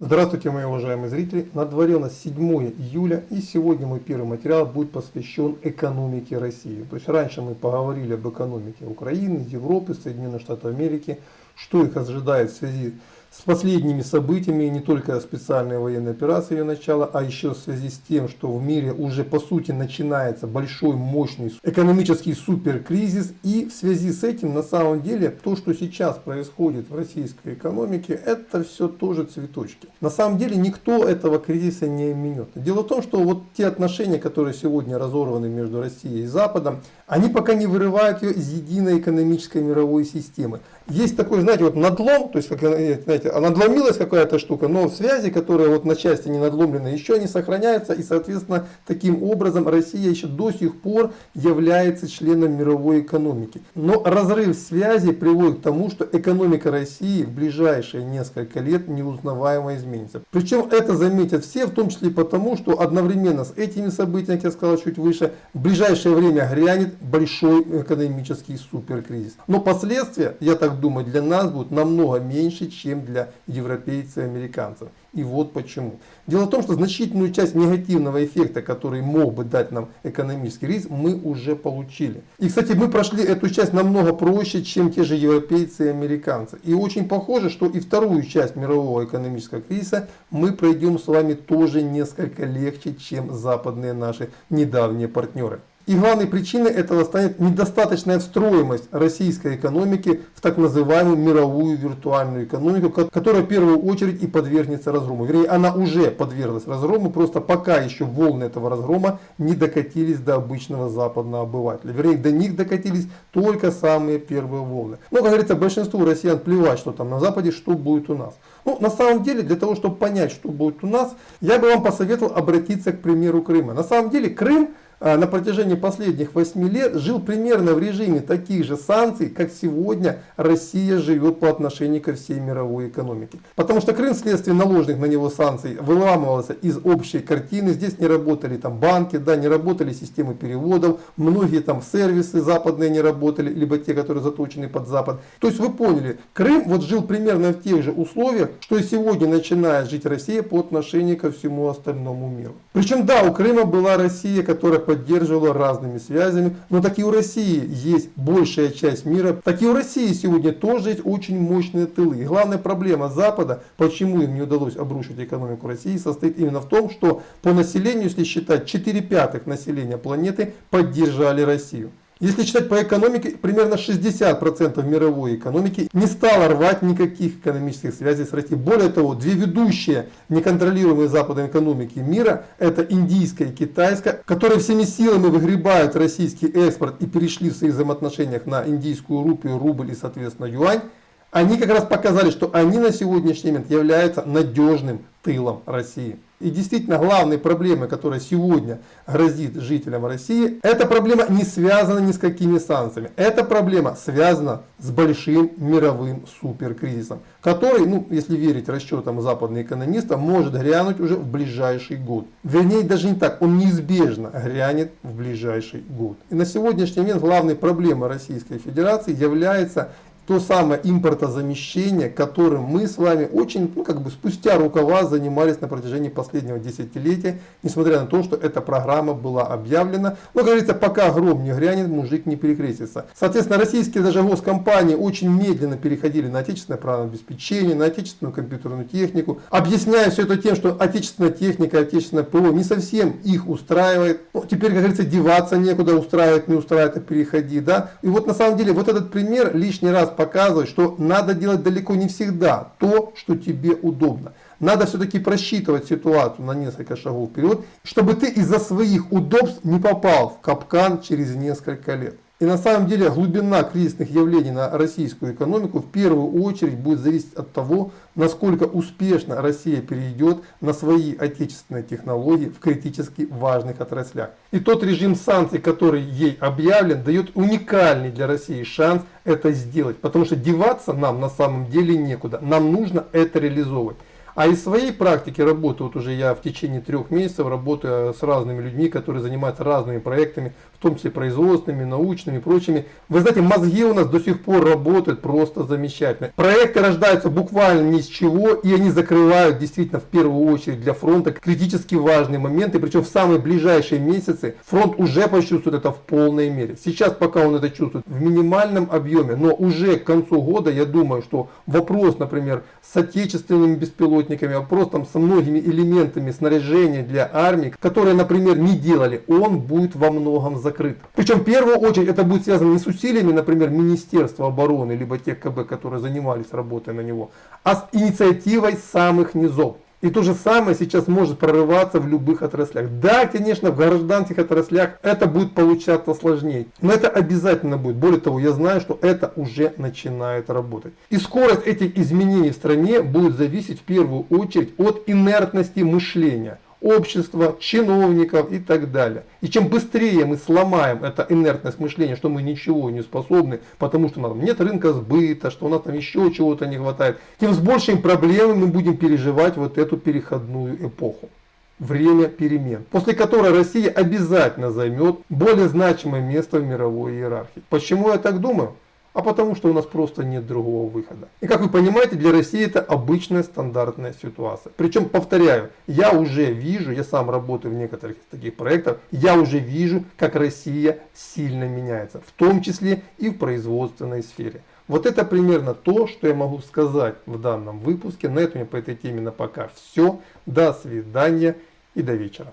Здравствуйте, мои уважаемые зрители! На дворе у нас 7 июля и сегодня мой первый материал будет посвящен экономике России. То есть раньше мы поговорили об экономике Украины, Европы, Соединенных Штатов Америки, что их ожидает в связи с последними событиями, не только специальной военной операции ее начала, а еще в связи с тем, что в мире уже по сути начинается большой мощный экономический суперкризис. И в связи с этим на самом деле то, что сейчас происходит в российской экономике, это все тоже цветочки. На самом деле никто этого кризиса не минет. Дело в том, что вот те отношения, которые сегодня разорваны между Россией и Западом, они пока не вырывают ее из единой экономической мировой системы. Есть такой, знаете, вот надлом, то есть, как, знаете, надломилась какая-то штука, но связи, которые вот на части не надломлены, еще не сохраняются, и, соответственно, таким образом Россия еще до сих пор является членом мировой экономики. Но разрыв связи приводит к тому, что экономика России в ближайшие несколько лет неузнаваемо изменится. Причем это заметят все, в том числе потому, что одновременно с этими событиями, как я сказал чуть выше, в ближайшее время грянет большой экономический суперкризис. Но последствия, я так думаю, для нас будут намного меньше, чем для европейцев и американцев. И вот почему. Дело в том, что значительную часть негативного эффекта, который мог бы дать нам экономический риск, мы уже получили. И, кстати, мы прошли эту часть намного проще, чем те же европейцы и американцы. И очень похоже, что и вторую часть мирового экономического кризиса мы пройдем с вами тоже несколько легче, чем западные наши недавние партнеры. И главной причиной этого станет недостаточная встроимость российской экономики в так называемую мировую виртуальную экономику, которая в первую очередь и подвергнется разгрому. Вернее, она уже подверглась разгрому, просто пока еще волны этого разгрома не докатились до обычного западного обывателя. Вернее, до них докатились только самые первые волны. Но, как говорится, большинству россиян плевать, что там на Западе, что будет у нас. Ну, на самом деле, для того, чтобы понять, что будет у нас, я бы вам посоветовал обратиться к примеру Крыма. На самом деле, Крым на протяжении последних 8 лет жил примерно в режиме таких же санкций, как сегодня Россия живет по отношению ко всей мировой экономике. Потому что Крым вследствие наложенных на него санкций выламывался из общей картины. Здесь не работали там банки, да, не работали системы переводов, многие там сервисы западные не работали, либо те, которые заточены под Запад. То есть вы поняли, Крым вот жил примерно в тех же условиях, что и сегодня начинает жить Россия по отношению ко всему остальному миру. Причем да, у Крыма была Россия, которая поддерживала разными связями. Но так и у России есть большая часть мира. Так и у России сегодня тоже есть очень мощные тылы. И главная проблема Запада, почему им не удалось обрушить экономику России, состоит именно в том, что по населению, если считать, 4 пятых населения планеты поддержали Россию. Если читать по экономике, примерно 60% мировой экономики не стало рвать никаких экономических связей с Россией. Более того, две ведущие неконтролируемые Западом экономики мира, это индийская и китайская, которые всеми силами выгребают российский экспорт и перешли в своих взаимоотношениях на индийскую рупию, рубль и соответственно юань, они как раз показали, что они на сегодняшний момент являются надежным тылом России. И действительно главной проблемой, которая сегодня грозит жителям России, эта проблема не связана ни с какими санкциями. Эта проблема связана с большим мировым суперкризисом, который, ну, если верить расчетам западных экономистов, может грянуть уже в ближайший год. Вернее, даже не так, он неизбежно грянет в ближайший год. И на сегодняшний момент главной проблемой Российской Федерации является то самое импортозамещение, которым мы с вами очень, ну как бы спустя рукава занимались на протяжении последнего десятилетия, несмотря на то, что эта программа была объявлена. Но, как говорится, пока гром не грянет, мужик не перекрестится. Соответственно, российские даже госкомпании очень медленно переходили на отечественное программное обеспечение, на отечественную компьютерную технику, объясняя все это тем, что отечественная техника, отечественное ПО не совсем их устраивает. Ну, теперь, как говорится, деваться некуда, устраивает, не устраивает, а переходи. Да? И вот на самом деле вот этот пример лишний раз показывает, что надо делать далеко не всегда то, что тебе удобно. Надо все-таки просчитывать ситуацию на несколько шагов вперед, чтобы ты из-за своих удобств не попал в капкан через несколько лет. И на самом деле глубина кризисных явлений на российскую экономику в первую очередь будет зависеть от того, насколько успешно Россия перейдет на свои отечественные технологии в критически важных отраслях. И тот режим санкций, который ей объявлен, дает уникальный для России шанс это сделать. Потому что деваться нам на самом деле некуда. Нам нужно это реализовывать. А из своей практики работы, вот уже я в течение трех месяцев работаю с разными людьми, которые занимаются разными проектами, в том числе производственными, научными и прочими. Вы знаете, мозги у нас до сих пор работают просто замечательно. Проекты рождаются буквально ни с чего, и они закрывают действительно в первую очередь для фронта критически важные моменты, причем в самые ближайшие месяцы фронт уже почувствует это в полной мере. Сейчас пока он это чувствует в минимальном объеме, но уже к концу года я думаю, что вопрос, например, с отечественными беспилотниками, вопрос там со многими элементами снаряжения для армии, которые, например, не делали, он будет во многом закрыт. Причем в первую очередь это будет связано не с усилиями, например, Министерства обороны, либо тех КБ, которые занимались работой на него, а с инициативой самых низов. И то же самое сейчас может прорываться в любых отраслях. Да, конечно, в гражданских отраслях это будет получаться сложнее. Но это обязательно будет. Более того, я знаю, что это уже начинает работать. И скорость этих изменений в стране будет зависеть в первую очередь от инертности мышления общества, чиновников и так далее. И чем быстрее мы сломаем это инертность мышления, что мы ничего не способны, потому что у нас нет рынка сбыта, что у нас там еще чего-то не хватает, тем с большими проблемами мы будем переживать вот эту переходную эпоху. Время перемен, после которой Россия обязательно займет более значимое место в мировой иерархии. Почему я так думаю? А потому что у нас просто нет другого выхода. И как вы понимаете, для России это обычная стандартная ситуация. Причем, повторяю, я уже вижу, я сам работаю в некоторых таких проектах, я уже вижу, как Россия сильно меняется, в том числе и в производственной сфере. Вот это примерно то, что я могу сказать в данном выпуске. На этом я по этой теме на пока все. До свидания и до вечера.